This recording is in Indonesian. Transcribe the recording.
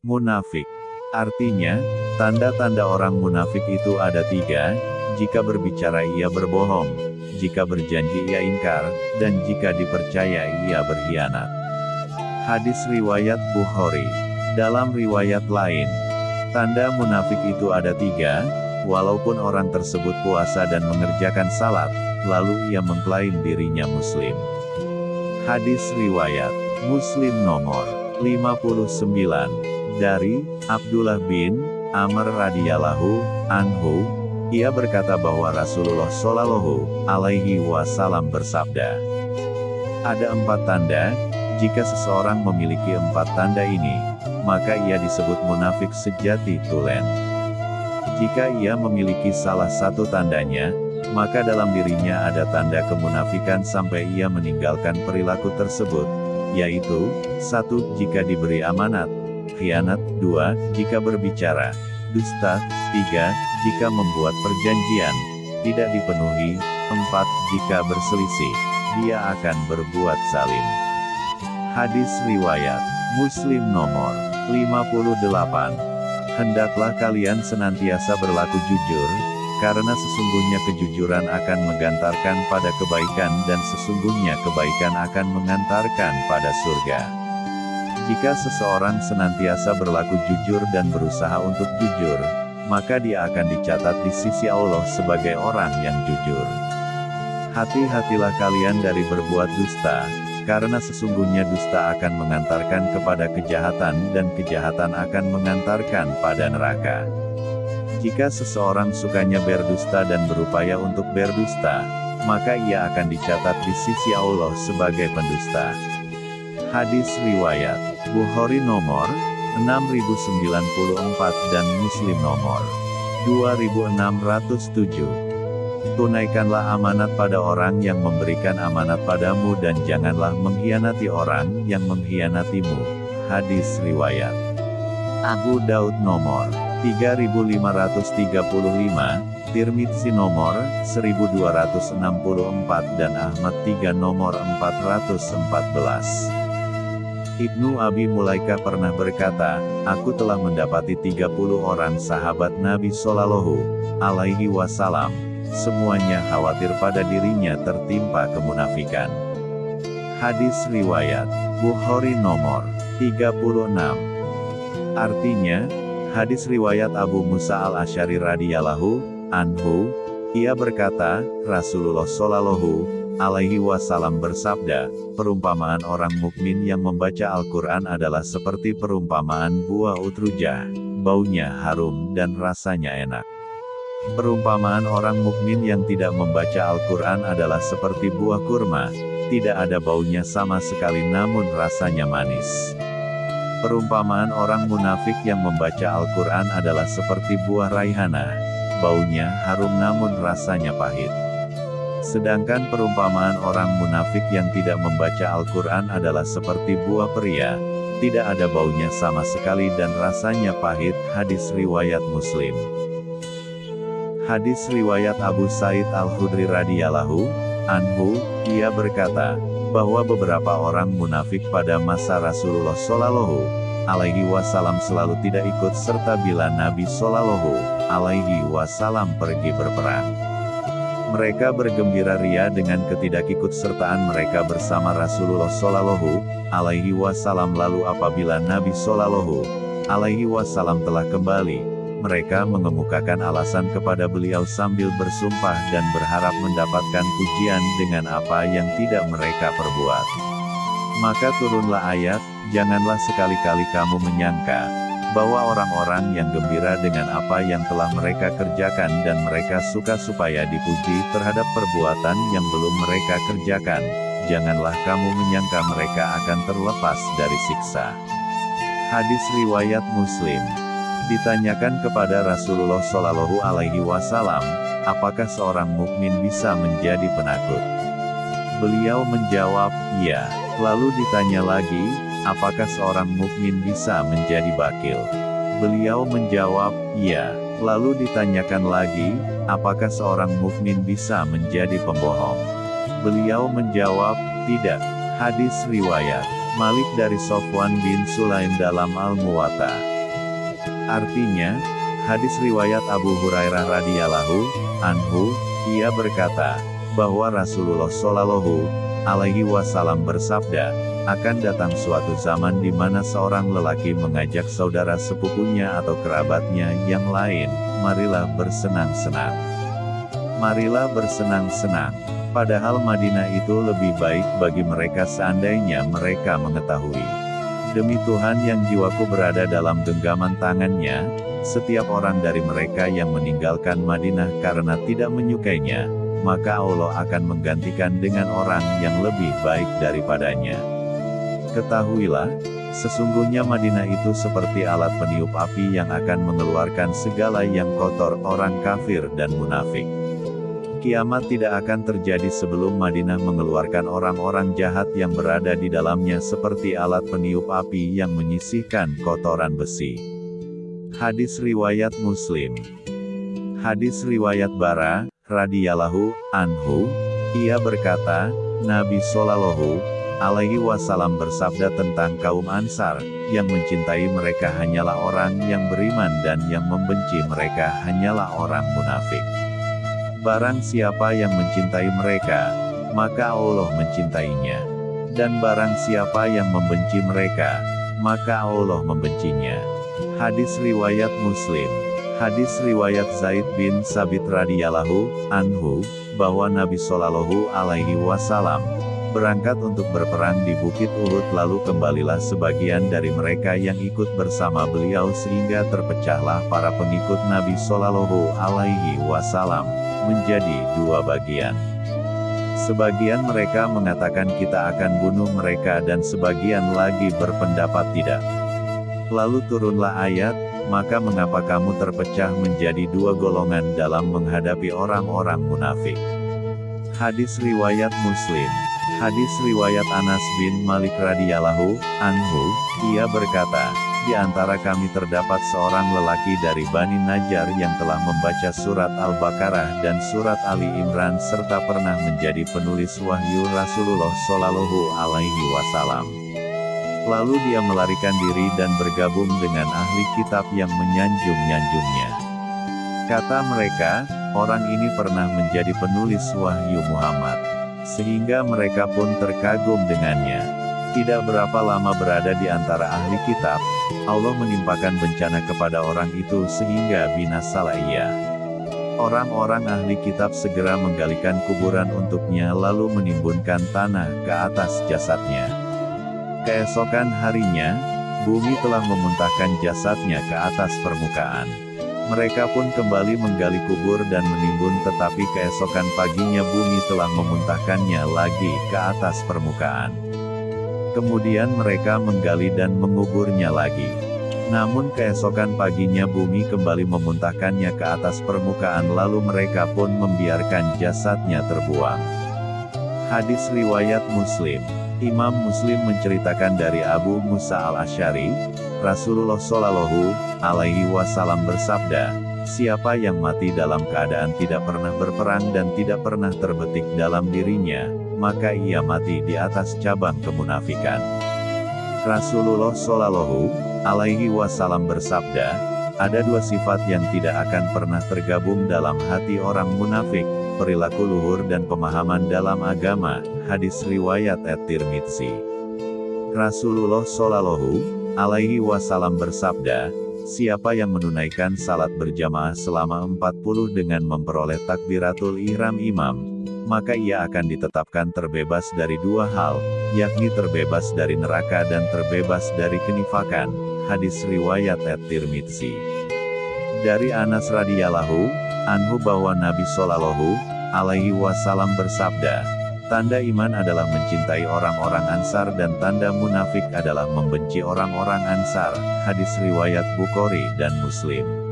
Munafik. Artinya, tanda-tanda orang munafik itu ada tiga, jika berbicara ia berbohong, jika berjanji ia ingkar, dan jika dipercaya ia berkhianat. Hadis Riwayat Bukhari Dalam riwayat lain, tanda munafik itu ada tiga, walaupun orang tersebut puasa dan mengerjakan salat, lalu ia mengklaim dirinya muslim. Hadis Riwayat Muslim nomor 59 dari Abdullah bin Amr radhiyallahu anhu ia berkata bahwa Rasulullah Shallallahu alaihi wasallam bersabda ada empat tanda. Jika seseorang memiliki empat tanda ini maka ia disebut munafik sejati tulen. Jika ia memiliki salah satu tandanya maka dalam dirinya ada tanda kemunafikan sampai ia meninggalkan perilaku tersebut yaitu, satu Jika diberi amanat, khianat, dua Jika berbicara, dusta, tiga Jika membuat perjanjian, tidak dipenuhi, empat Jika berselisih, dia akan berbuat salim. Hadis Riwayat, Muslim nomor 58 Hendaklah kalian senantiasa berlaku jujur, karena sesungguhnya kejujuran akan mengantarkan pada kebaikan dan sesungguhnya kebaikan akan mengantarkan pada surga. Jika seseorang senantiasa berlaku jujur dan berusaha untuk jujur, maka dia akan dicatat di sisi Allah sebagai orang yang jujur. Hati-hatilah kalian dari berbuat dusta, karena sesungguhnya dusta akan mengantarkan kepada kejahatan dan kejahatan akan mengantarkan pada neraka. Jika seseorang sukanya berdusta dan berupaya untuk berdusta, maka ia akan dicatat di sisi Allah sebagai pendusta. Hadis Riwayat Bukhari nomor 6094 dan Muslim nomor 2607. Tunaikanlah amanat pada orang yang memberikan amanat padamu dan janganlah mengkhianati orang yang mengkhianatimu. Hadis Riwayat Abu Daud nomor 3535, Tirmidzi nomor 1264 dan Ahmad 3 nomor 414. Ibnu Abi Mulaika pernah berkata, Aku telah mendapati 30 orang sahabat Nabi Shallallahu alaihi wasallam, semuanya khawatir pada dirinya tertimpa kemunafikan. Hadis Riwayat Bukhari nomor 36 Artinya, Hadis riwayat Abu Musa al-Asyari radhiyallahu anhu, ia berkata, Rasulullah shallallahu alaihi wasallam bersabda, perumpamaan orang mukmin yang membaca Al-Quran adalah seperti perumpamaan buah utrujah, baunya harum dan rasanya enak. Perumpamaan orang mukmin yang tidak membaca Al-Quran adalah seperti buah kurma, tidak ada baunya sama sekali namun rasanya manis. Perumpamaan orang munafik yang membaca Al-Quran adalah seperti buah raihana. Baunya harum namun rasanya pahit. Sedangkan perumpamaan orang munafik yang tidak membaca Al-Quran adalah seperti buah pria. Tidak ada baunya sama sekali dan rasanya pahit. Hadis Riwayat Muslim Hadis Riwayat Abu Said Al-Hudri radhiyallahu anhu, ia berkata, bahwa beberapa orang munafik pada masa Rasulullah Shallallahu alaihi wasallam selalu tidak ikut serta bila Nabi Shallallahu alaihi wasallam pergi berperang. Mereka bergembira ria dengan ketidakikutsertaan mereka bersama Rasulullah Shallallahu alaihi wasallam lalu apabila Nabi Shallallahu alaihi wasallam telah kembali, mereka mengemukakan alasan kepada beliau sambil bersumpah dan berharap mendapatkan pujian dengan apa yang tidak mereka perbuat. Maka turunlah ayat, janganlah sekali-kali kamu menyangka, bahwa orang-orang yang gembira dengan apa yang telah mereka kerjakan dan mereka suka supaya dipuji terhadap perbuatan yang belum mereka kerjakan, janganlah kamu menyangka mereka akan terlepas dari siksa. Hadis Riwayat Muslim Ditanyakan kepada Rasulullah Shallallahu Alaihi Wasallam, apakah seorang mukmin bisa menjadi penakut? Beliau menjawab, ya. Lalu ditanya lagi, apakah seorang mukmin bisa menjadi bakil? Beliau menjawab, ya. Lalu ditanyakan lagi, apakah seorang mukmin bisa menjadi pembohong? Beliau menjawab, tidak. Hadis riwayat Malik dari Sofwan bin Sulaim dalam Al-Muwatta. Artinya, hadis riwayat Abu Hurairah radhiyallahu anhu, ia berkata, bahwa Rasulullah Shallallahu alaihi wasallam bersabda, akan datang suatu zaman di mana seorang lelaki mengajak saudara sepupunya atau kerabatnya yang lain, marilah bersenang-senang. Marilah bersenang-senang. Padahal Madinah itu lebih baik bagi mereka seandainya mereka mengetahui. Demi Tuhan yang jiwaku berada dalam genggaman tangannya, setiap orang dari mereka yang meninggalkan Madinah karena tidak menyukainya, maka Allah akan menggantikan dengan orang yang lebih baik daripadanya. Ketahuilah, sesungguhnya Madinah itu seperti alat peniup api yang akan mengeluarkan segala yang kotor orang kafir dan munafik. Kiamat tidak akan terjadi sebelum Madinah mengeluarkan orang-orang jahat yang berada di dalamnya seperti alat peniup api yang menyisihkan kotoran besi. Hadis Riwayat Muslim Hadis Riwayat Bara, radhiyallahu anhu, ia berkata, Nabi Shallallahu alaihi wasallam bersabda tentang kaum Ansar, yang mencintai mereka hanyalah orang yang beriman dan yang membenci mereka hanyalah orang munafik. Barang siapa yang mencintai mereka, maka Allah mencintainya. Dan barang siapa yang membenci mereka, maka Allah membencinya. Hadis Riwayat Muslim Hadis Riwayat Zaid bin Sabit radhiyallahu anhu, bahwa Nabi Shallallahu alaihi wasallam, berangkat untuk berperang di Bukit Uhud lalu kembalilah sebagian dari mereka yang ikut bersama beliau sehingga terpecahlah para pengikut Nabi Shallallahu alaihi wasallam menjadi dua bagian. Sebagian mereka mengatakan kita akan bunuh mereka dan sebagian lagi berpendapat tidak. Lalu turunlah ayat, maka mengapa kamu terpecah menjadi dua golongan dalam menghadapi orang-orang munafik. Hadis Riwayat Muslim Hadis Riwayat Anas bin Malik radhiyallahu anhu, ia berkata, di antara kami terdapat seorang lelaki dari Bani Najjar yang telah membaca surat Al-Baqarah dan surat Ali Imran serta pernah menjadi penulis wahyu Rasulullah Shallallahu Alaihi Wasallam. Lalu dia melarikan diri dan bergabung dengan ahli kitab yang menyanjung-nyanjungnya. Kata mereka, orang ini pernah menjadi penulis wahyu Muhammad. Sehingga mereka pun terkagum dengannya. Tidak berapa lama berada di antara ahli kitab, Allah menimpakan bencana kepada orang itu sehingga binasalah ia. Orang-orang ahli kitab segera menggalikan kuburan untuknya lalu menimbunkan tanah ke atas jasadnya. Keesokan harinya, bumi telah memuntahkan jasadnya ke atas permukaan. Mereka pun kembali menggali kubur dan menimbun tetapi keesokan paginya bumi telah memuntahkannya lagi ke atas permukaan. Kemudian mereka menggali dan menguburnya lagi. Namun keesokan paginya bumi kembali memuntahkannya ke atas permukaan lalu mereka pun membiarkan jasadnya terbuang. Hadis Riwayat Muslim Imam Muslim menceritakan dari Abu Musa al-Ashari, Rasulullah Shallallahu alaihi wasallam bersabda, Siapa yang mati dalam keadaan tidak pernah berperang dan tidak pernah terbetik dalam dirinya, maka ia mati di atas cabang kemunafikan. Rasulullah Shallallahu alaihi wasallam bersabda, ada dua sifat yang tidak akan pernah tergabung dalam hati orang munafik, perilaku luhur dan pemahaman dalam agama, hadis riwayat At-Tirmidzi. Rasulullah Shallallahu alaihi wasallam bersabda, siapa yang menunaikan salat berjamaah selama 40 dengan memperoleh takbiratul ihram imam, maka ia akan ditetapkan terbebas dari dua hal, yakni terbebas dari neraka dan terbebas dari kenifakan. Hadis riwayat At-Tirmidzi. Dari Anas radhiyallahu anhu bahwa Nabi Shallallahu alaihi wasallam bersabda, tanda iman adalah mencintai orang-orang Ansar dan tanda munafik adalah membenci orang-orang Ansar. Hadis riwayat Bukhari dan Muslim.